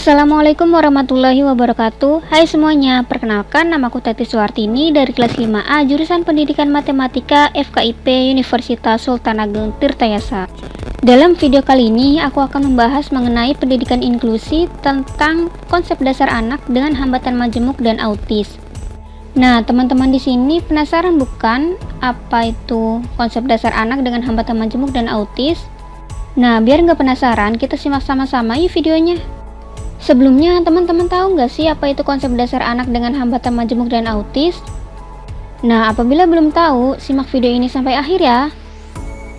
Assalamualaikum warahmatullahi wabarakatuh Hai semuanya, perkenalkan namaku Tati Suartini dari kelas 5A jurusan Pendidikan Matematika FKIP Universitas Sultan Ageng Tirtayasa Dalam video kali ini aku akan membahas mengenai pendidikan inklusi tentang konsep dasar anak dengan hambatan majemuk dan autis Nah, teman-teman di sini penasaran bukan apa itu konsep dasar anak dengan hambatan majemuk dan autis? Nah, biar nggak penasaran, kita simak sama-sama yuk videonya. Sebelumnya, teman-teman tahu nggak sih apa itu konsep dasar anak dengan hambatan majemuk dan autis? Nah, apabila belum tahu, simak video ini sampai akhir ya.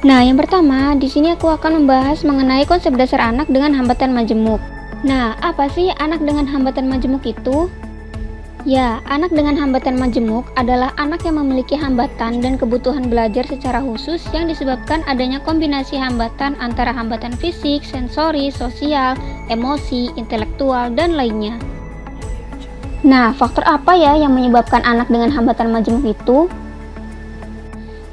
Nah, yang pertama, di sini aku akan membahas mengenai konsep dasar anak dengan hambatan majemuk. Nah, apa sih anak dengan hambatan majemuk itu? Ya, anak dengan hambatan majemuk adalah anak yang memiliki hambatan dan kebutuhan belajar secara khusus yang disebabkan adanya kombinasi hambatan antara hambatan fisik, sensori, sosial, emosi, intelektual, dan lainnya. Nah, faktor apa ya yang menyebabkan anak dengan hambatan majemuk itu?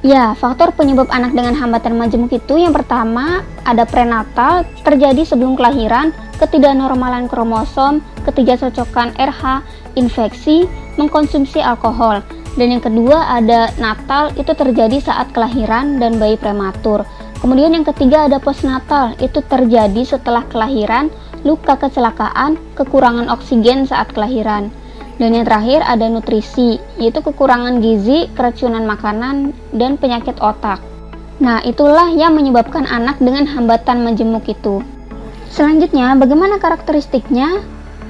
Ya, faktor penyebab anak dengan hambatan majemuk itu yang pertama ada prenatal terjadi sebelum kelahiran, ketidaknormalan kromosom, ketidakcocokan RH, infeksi, mengkonsumsi alkohol. Dan yang kedua ada natal itu terjadi saat kelahiran dan bayi prematur. Kemudian yang ketiga ada postnatal itu terjadi setelah kelahiran, luka kecelakaan, kekurangan oksigen saat kelahiran. Dan yang terakhir ada nutrisi, yaitu kekurangan gizi, keracunan makanan, dan penyakit otak. Nah, itulah yang menyebabkan anak dengan hambatan majemuk itu. Selanjutnya, bagaimana karakteristiknya?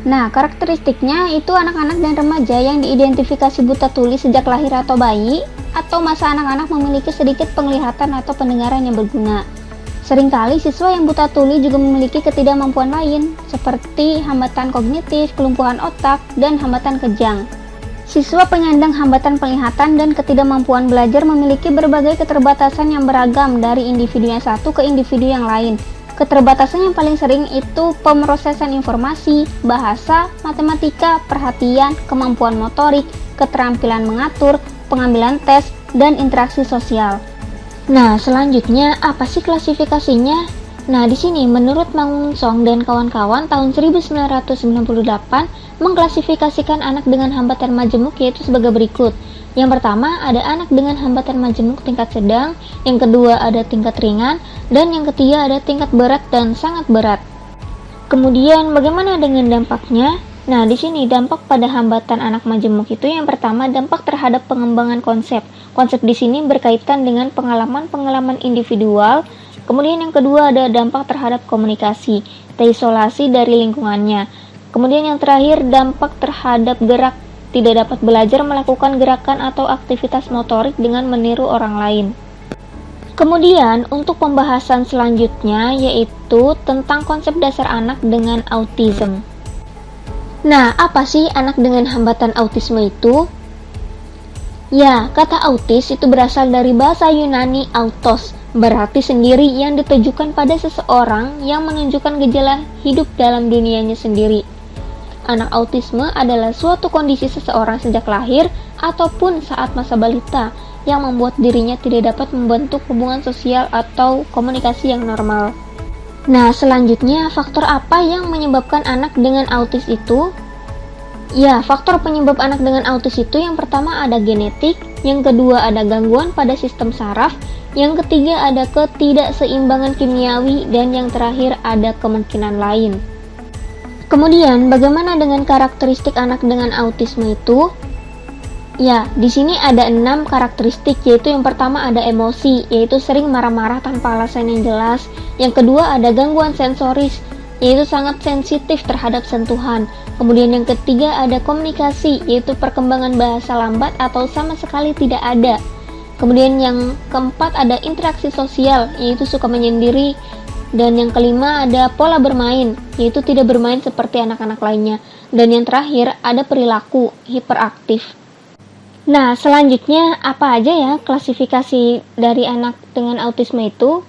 Nah, karakteristiknya itu anak-anak dan remaja yang diidentifikasi buta tuli sejak lahir atau bayi, atau masa anak-anak memiliki sedikit penglihatan atau pendengaran yang berguna. Seringkali siswa yang buta tuli juga memiliki ketidakmampuan lain, seperti hambatan kognitif, kelumpuhan otak, dan hambatan kejang. Siswa penyandang hambatan penglihatan dan ketidakmampuan belajar memiliki berbagai keterbatasan yang beragam dari individu yang satu ke individu yang lain. Keterbatasan yang paling sering itu pemrosesan informasi, bahasa, matematika, perhatian, kemampuan motorik, keterampilan mengatur, pengambilan tes, dan interaksi sosial. Nah, selanjutnya apa sih klasifikasinya? Nah, di sini menurut Mang Song dan kawan-kawan tahun 1998 mengklasifikasikan anak dengan hambatan majemuk yaitu sebagai berikut. Yang pertama ada anak dengan hambatan majemuk tingkat sedang, yang kedua ada tingkat ringan, dan yang ketiga ada tingkat berat dan sangat berat. Kemudian bagaimana dengan dampaknya? Nah, di sini dampak pada hambatan anak majemuk itu yang pertama dampak terhadap pengembangan konsep. Konsep di sini berkaitan dengan pengalaman-pengalaman individual. Kemudian yang kedua ada dampak terhadap komunikasi, terisolasi dari lingkungannya. Kemudian yang terakhir dampak terhadap gerak, tidak dapat belajar melakukan gerakan atau aktivitas motorik dengan meniru orang lain. Kemudian untuk pembahasan selanjutnya yaitu tentang konsep dasar anak dengan autism. Nah, apa sih anak dengan hambatan autisme itu? Ya, kata autis itu berasal dari bahasa Yunani autos, berarti sendiri yang ditujukan pada seseorang yang menunjukkan gejala hidup dalam dunianya sendiri. Anak autisme adalah suatu kondisi seseorang sejak lahir ataupun saat masa balita yang membuat dirinya tidak dapat membentuk hubungan sosial atau komunikasi yang normal. Nah, selanjutnya faktor apa yang menyebabkan anak dengan autis itu? Ya, faktor penyebab anak dengan autis itu yang pertama ada genetik, yang kedua ada gangguan pada sistem saraf, yang ketiga ada ketidakseimbangan kimiawi, dan yang terakhir ada kemungkinan lain. Kemudian, bagaimana dengan karakteristik anak dengan autisme itu? Ya, di sini ada enam karakteristik, yaitu yang pertama ada emosi, yaitu sering marah-marah tanpa alasan yang jelas. Yang kedua ada gangguan sensoris, yaitu sangat sensitif terhadap sentuhan. Kemudian yang ketiga ada komunikasi, yaitu perkembangan bahasa lambat atau sama sekali tidak ada. Kemudian yang keempat ada interaksi sosial, yaitu suka menyendiri. Dan yang kelima ada pola bermain, yaitu tidak bermain seperti anak-anak lainnya. Dan yang terakhir ada perilaku hiperaktif. Nah, selanjutnya apa aja ya klasifikasi dari anak dengan autisme itu?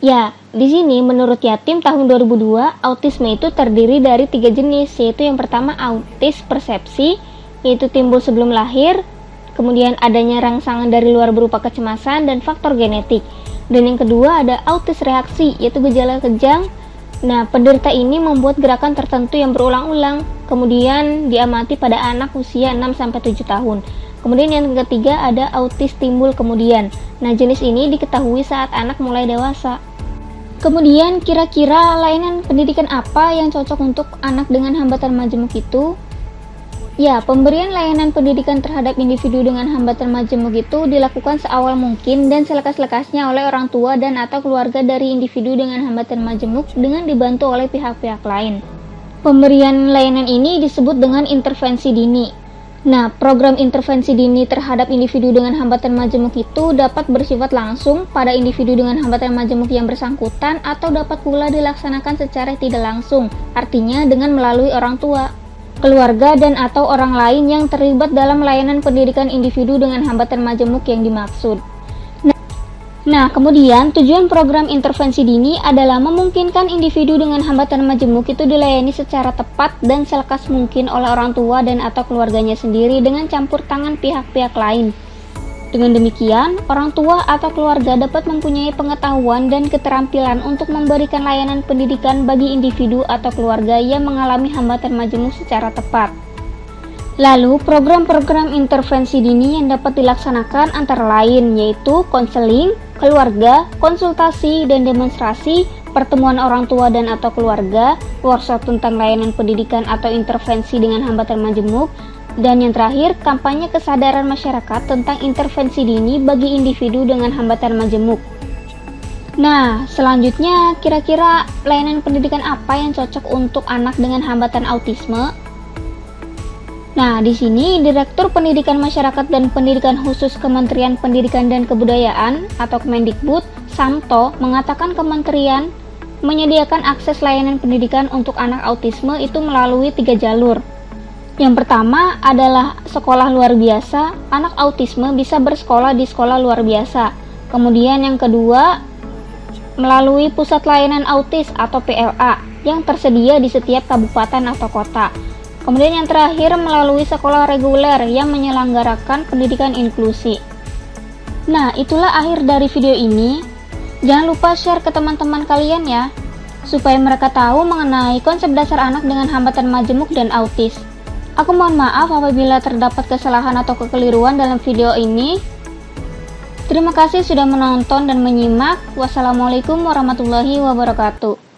Ya, di sini menurut Yatim tahun 2002, autisme itu terdiri dari tiga jenis, yaitu yang pertama autis persepsi, yaitu timbul sebelum lahir, kemudian adanya rangsangan dari luar berupa kecemasan dan faktor genetik. Dan yang kedua ada autis reaksi, yaitu gejala kejang Nah, penderita ini membuat gerakan tertentu yang berulang-ulang, kemudian diamati pada anak usia 6-7 tahun. Kemudian yang ketiga ada autis timbul kemudian. Nah, jenis ini diketahui saat anak mulai dewasa. Kemudian, kira-kira layanan pendidikan apa yang cocok untuk anak dengan hambatan majemuk itu? Ya, pemberian layanan pendidikan terhadap individu dengan hambatan majemuk itu dilakukan seawal mungkin dan selekas-lekasnya oleh orang tua dan atau keluarga dari individu dengan hambatan majemuk dengan dibantu oleh pihak-pihak lain. Pemberian layanan ini disebut dengan intervensi dini. Nah, program intervensi dini terhadap individu dengan hambatan majemuk itu dapat bersifat langsung pada individu dengan hambatan majemuk yang bersangkutan atau dapat pula dilaksanakan secara tidak langsung, artinya dengan melalui orang tua keluarga dan atau orang lain yang terlibat dalam layanan pendidikan individu dengan hambatan majemuk yang dimaksud. Nah, kemudian tujuan program intervensi dini adalah memungkinkan individu dengan hambatan majemuk itu dilayani secara tepat dan selekas mungkin oleh orang tua dan atau keluarganya sendiri dengan campur tangan pihak-pihak lain. Dengan demikian, orang tua atau keluarga dapat mempunyai pengetahuan dan keterampilan untuk memberikan layanan pendidikan bagi individu atau keluarga yang mengalami hambatan majemuk secara tepat. Lalu, program-program intervensi dini yang dapat dilaksanakan antara lain yaitu konseling, keluarga, konsultasi dan demonstrasi, pertemuan orang tua dan atau keluarga, workshop tentang layanan pendidikan atau intervensi dengan hambatan majemuk, dan yang terakhir, kampanye kesadaran masyarakat tentang intervensi dini bagi individu dengan hambatan majemuk. Nah, selanjutnya kira-kira layanan pendidikan apa yang cocok untuk anak dengan hambatan autisme? Nah, di sini Direktur Pendidikan Masyarakat dan Pendidikan Khusus Kementerian Pendidikan dan Kebudayaan atau Kemendikbud, Samto, mengatakan kementerian menyediakan akses layanan pendidikan untuk anak autisme itu melalui tiga jalur, yang pertama adalah sekolah luar biasa. Anak autisme bisa bersekolah di sekolah luar biasa. Kemudian yang kedua, melalui pusat layanan autis atau PLA yang tersedia di setiap kabupaten atau kota. Kemudian yang terakhir melalui sekolah reguler yang menyelenggarakan pendidikan inklusi. Nah, itulah akhir dari video ini. Jangan lupa share ke teman-teman kalian ya, supaya mereka tahu mengenai konsep dasar anak dengan hambatan majemuk dan autis. Aku mohon maaf apabila terdapat kesalahan atau kekeliruan dalam video ini. Terima kasih sudah menonton dan menyimak. Wassalamualaikum warahmatullahi wabarakatuh.